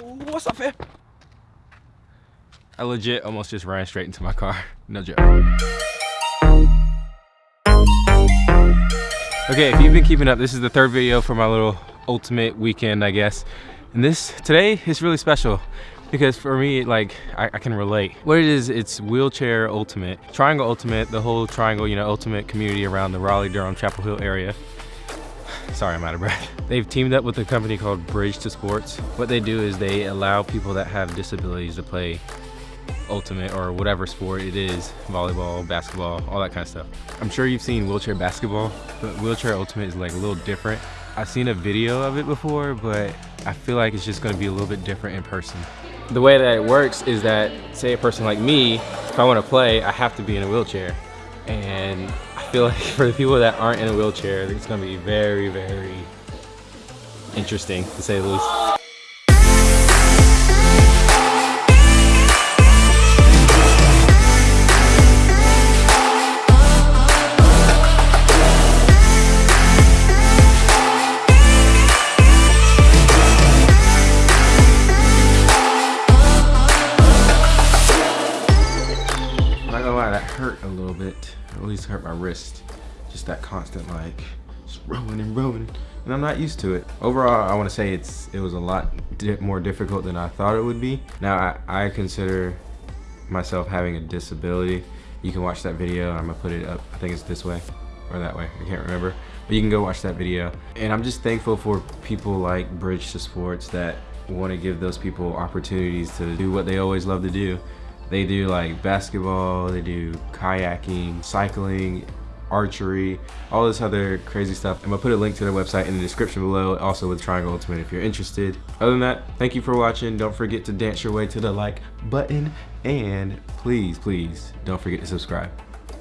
What's up, fam? I legit almost just ran straight into my car. No joke. Okay, if you've been keeping up, this is the third video for my little ultimate weekend, I guess. And this, today is really special because for me, like, I, I, can relate. What it is, it's wheelchair ultimate, triangle ultimate, the whole triangle, you know, ultimate community around the Raleigh, Durham, Chapel Hill area. Sorry, I'm out of breath. They've teamed up with a company called Bridge II Sports. What they do is they allow people that have disabilities to play ultimate or whatever sport it is, volleyball, basketball, all that kind of stuff. I'm sure you've seen wheelchair basketball, but wheelchair ultimate is like a little different. I've seen a video of it before, but I feel like it's just gonna be a little bit different in person. The way that it works is that, say a person like me, if I wanna play, I have to be in a wheelchair. And feel like for the people that aren't in a wheelchair, it's gonna be very, very interesting to say the least. Hurt a little bit. At least hurt my wrist. Just that constant like, just rolling and rolling. And I'm not used to it. Overall, I want to say it's it was a lot di more difficult than I thought it would be. Now, I, I consider myself having a disability. You can watch that video. I'm gonna put it up. I think it's this way or that way. I can't remember. But you can go watch that video. And I'm just thankful for people like Bridge II Sports that want to give those people opportunities to do what they always love to do they do like basketball, they do kayaking, cycling, archery, all this other crazy stuff. I'm gonna put a link to their website in the description below, also with Triangle Ultimate if you're interested. Other than that, thank you for watching. Don't forget to dance your way to the like button and please, please don't forget to subscribe.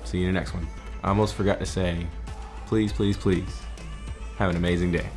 See you in the next one. I almost forgot to say, please, please, please, have an amazing day.